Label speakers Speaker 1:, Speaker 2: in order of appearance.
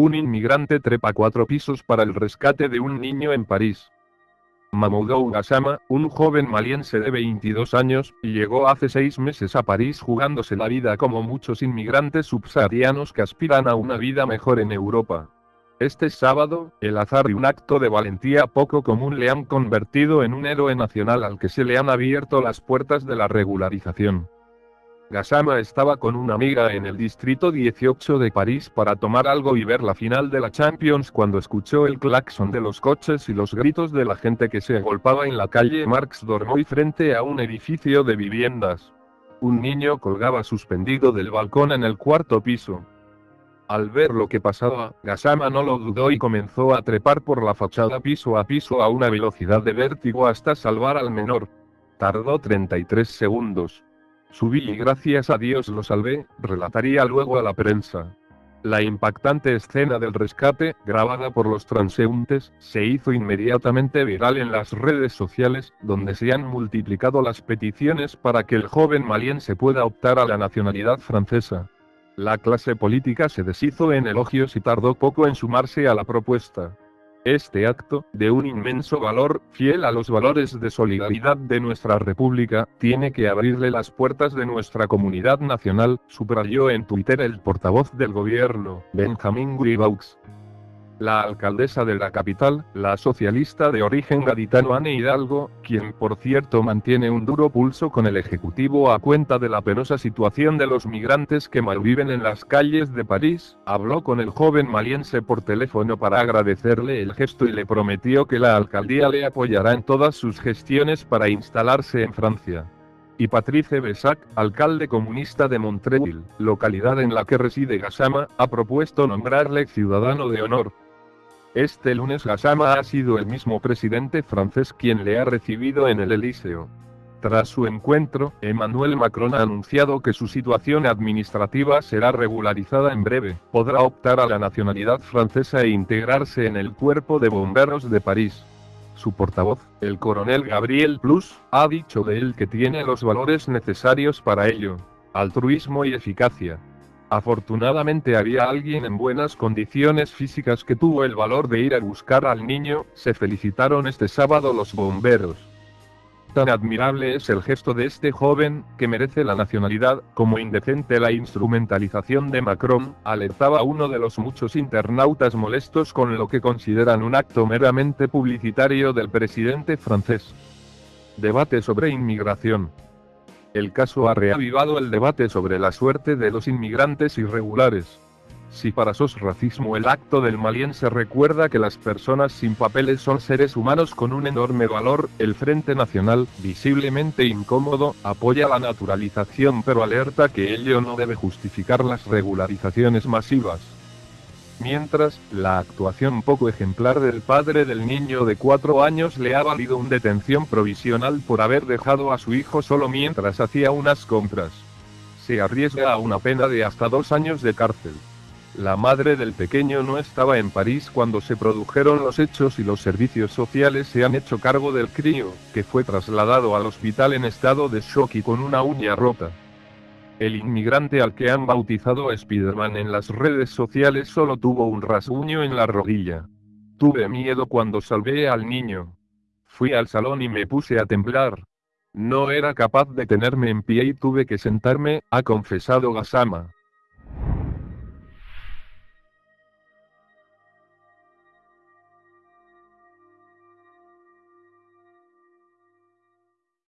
Speaker 1: Un inmigrante trepa cuatro pisos para el rescate de un niño en París. Mamoudou Gassama, un joven maliense de 22 años, llegó hace seis meses a París jugándose la vida como muchos inmigrantes subsaharianos que aspiran a una vida mejor en Europa. Este sábado, el azar y un acto de valentía poco común le han convertido en un héroe nacional al que se le han abierto las puertas de la regularización. Gassama estaba con una amiga en el distrito 18 de París para tomar algo y ver la final de la Champions cuando escuchó el claxon de los coches y los gritos de la gente que se agolpaba en la calle Marx Dormoy frente a un edificio de viviendas. Un niño colgaba suspendido del balcón en el cuarto piso. Al ver lo que pasaba, Gassama no lo dudó y comenzó a trepar por la fachada piso a piso a una velocidad de vértigo hasta salvar al menor. Tardó 33 segundos. Subí y gracias a Dios lo salvé, relataría luego a la prensa. La impactante escena del rescate, grabada por los transeúntes, se hizo inmediatamente viral en las redes sociales, donde se han multiplicado las peticiones para que el joven maliense pueda optar a la nacionalidad francesa. La clase política se deshizo en elogios y tardó poco en sumarse a la propuesta. Este acto, de un inmenso valor, fiel a los valores de solidaridad de nuestra República, tiene que abrirle las puertas de nuestra comunidad nacional, subrayó en Twitter el portavoz del gobierno, Benjamin Griveaux. La alcaldesa de la capital, la socialista de origen gaditano Anne Hidalgo, quien por cierto mantiene un duro pulso con el Ejecutivo a cuenta de la penosa situación de los migrantes que malviven en las calles de París, habló con el joven maliense por teléfono para agradecerle el gesto y le prometió que la alcaldía le apoyará en todas sus gestiones para instalarse en Francia y Patrice Besac, alcalde comunista de Montreuil, localidad en la que reside Gassama, ha propuesto nombrarle ciudadano de honor. Este lunes Gassama ha sido el mismo presidente francés quien le ha recibido en el Elíseo. Tras su encuentro, Emmanuel Macron ha anunciado que su situación administrativa será regularizada en breve, podrá optar a la nacionalidad francesa e integrarse en el cuerpo de bomberos de París. Su portavoz, el coronel Gabriel Plus, ha dicho de él que tiene los valores necesarios para ello. Altruismo y eficacia. Afortunadamente había alguien en buenas condiciones físicas que tuvo el valor de ir a buscar al niño, se felicitaron este sábado los bomberos. Tan admirable es el gesto de este joven, que merece la nacionalidad, como indecente la instrumentalización de Macron, alertaba uno de los muchos internautas molestos con lo que consideran un acto meramente publicitario del presidente francés. Debate sobre inmigración. El caso ha reavivado el debate sobre la suerte de los inmigrantes irregulares. Si para sos racismo el acto del maliense recuerda que las personas sin papeles son seres humanos con un enorme valor, el Frente Nacional, visiblemente incómodo, apoya la naturalización pero alerta que ello no debe justificar las regularizaciones masivas. Mientras, la actuación poco ejemplar del padre del niño de cuatro años le ha valido un detención provisional por haber dejado a su hijo solo mientras hacía unas compras. Se arriesga a una pena de hasta dos años de cárcel. La madre del pequeño no estaba en París cuando se produjeron los hechos y los servicios sociales se han hecho cargo del crío, que fue trasladado al hospital en estado de shock y con una uña rota. El inmigrante al que han bautizado Spiderman en las redes sociales solo tuvo un rasguño en la rodilla. Tuve miedo cuando salvé al niño. Fui al salón y me puse a temblar. No era capaz de tenerme en pie y tuve que sentarme, ha confesado Gasama.